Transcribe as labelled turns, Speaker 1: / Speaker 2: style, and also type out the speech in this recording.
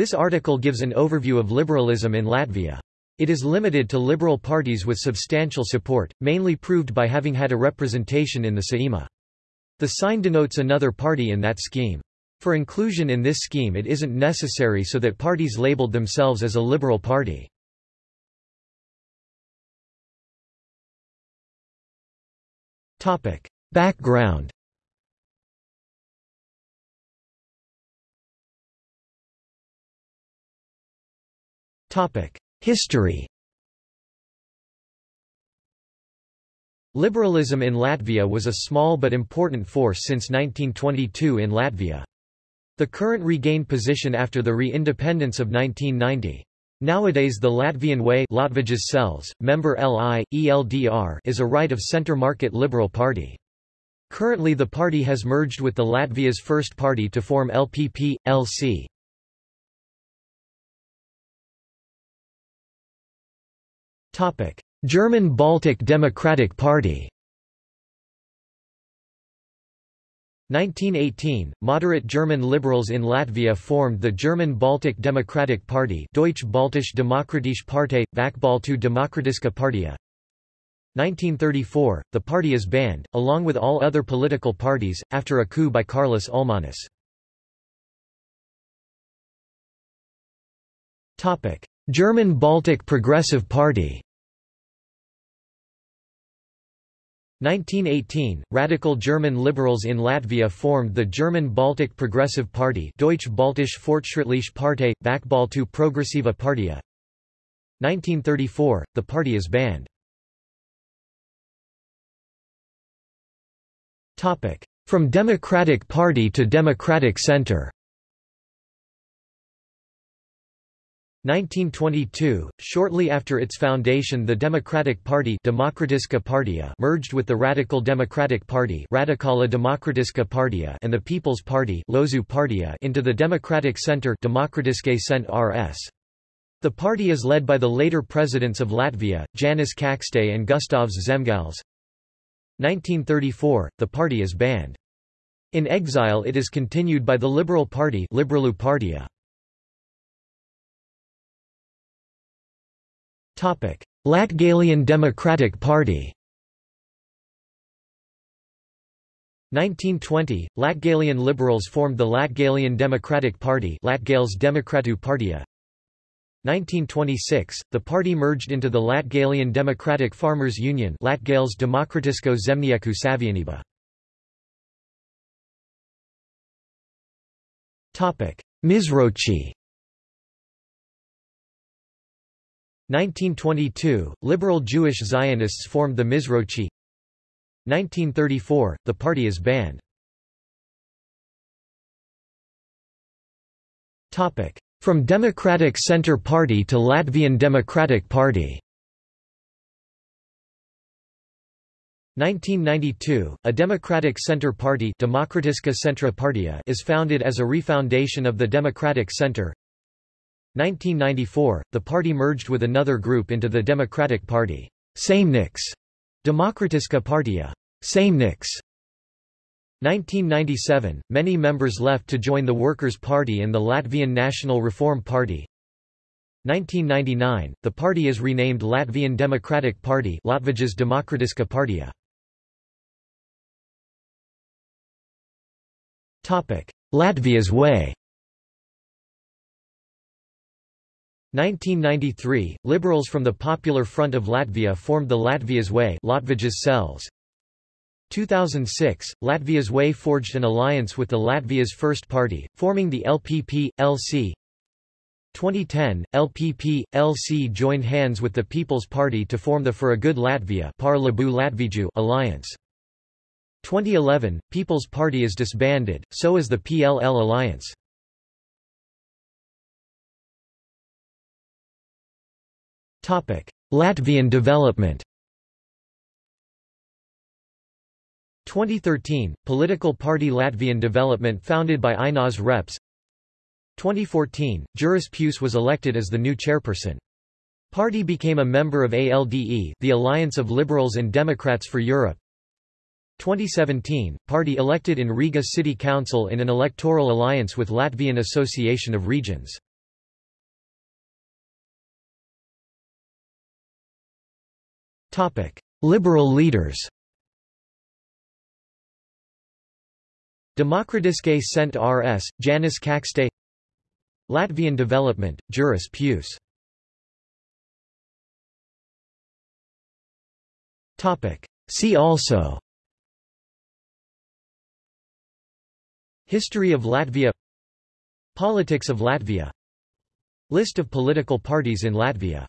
Speaker 1: This article gives an overview of liberalism in Latvia. It is limited to liberal parties with substantial support, mainly proved by having had a representation in the Saeima. The sign denotes another party in that scheme. For inclusion in this scheme it isn't necessary so that parties labeled themselves as a liberal party. Background History Liberalism in Latvia was a small but important force since 1922 in Latvia. The current regained position after the re-independence of 1990. Nowadays the Latvian Way cells, member LI, ELDR is a right-of-centre market liberal party. Currently the party has merged with the Latvia's first party to form LPP, LC. German Baltic Democratic Party 1918, moderate German liberals in Latvia formed the German Baltic Democratic Party Deutsche Baltische Demokratische Partei, Vakbaltu Demokratiska Partia. 1934, the party is banned, along with all other political parties, after a coup by Kārlis Ulmanis. German Baltic Progressive Party. 1918, radical German liberals in Latvia formed the German Baltic Progressive Party Deutsch Baltische Fortschrittliche Partei, Vakbaltu Progressiva Partia. 1934, the party is banned. From Democratic Party to Democratic Center 1922, shortly after its foundation the Democratic Party Partia merged with the Radical Democratic Party Radikala Demokratiska Partia and the People's Party Partia into the Democratic Center RS. The party is led by the later presidents of Latvia, Janis Čakste and Gustavs Zemgals. 1934, the party is banned. In exile it is continued by the Liberal Party Liberalu Partia. Latgalian Democratic Party 1920, Latgalian liberals formed the Latgalian Democratic Party Latgales Demokratu Partia. 1926, the party merged into the Latgalian Democratic Farmers Union Latgales Demokratisko Zemnieku Savienība. Mizrochi 1922, liberal Jewish Zionists formed the Mizrochi. 1934, the party is banned. From Democratic Center Party to Latvian Democratic Party. 1992, a Democratic Center Party Demokratiska Centra is founded as a refoundation of the Democratic Center 1994, the party merged with another group into the Democratic Party. Saimnieks. Demokratiska Partia. Saimnieks. 1997, many members left to join the Workers' Party and the Latvian National Reform Party. 1999, the party is renamed Latvian Democratic Party Latvijas Demokratiska Partija. Latvia's Way 1993, liberals from the Popular Front of Latvia formed the Latvia's Way cells. 2006, Latvia's Way forged an alliance with the Latvia's First Party, forming the LPP, LC. 2010, LPP, LC joined hands with the People's Party to form the For a Good Latvia Par Labu Latviju alliance. 2011, People's Party is disbanded, so is the PLL alliance. Latvian development. 2013, political party Latvian Development founded by Einars Repše. 2014, Juris Puce was elected as the new chairperson. Party became a member of ALDE the Alliance of Liberals and Democrats for Europe. 2017, party elected in Riga City Council in an electoral alliance with Latvian Association of Regions Liberal leaders. Demokratiske Cent RS, Janis Čakste Latvian Development, Juris Puce See also. History of Latvia. Politics of Latvia. List of political parties in Latvia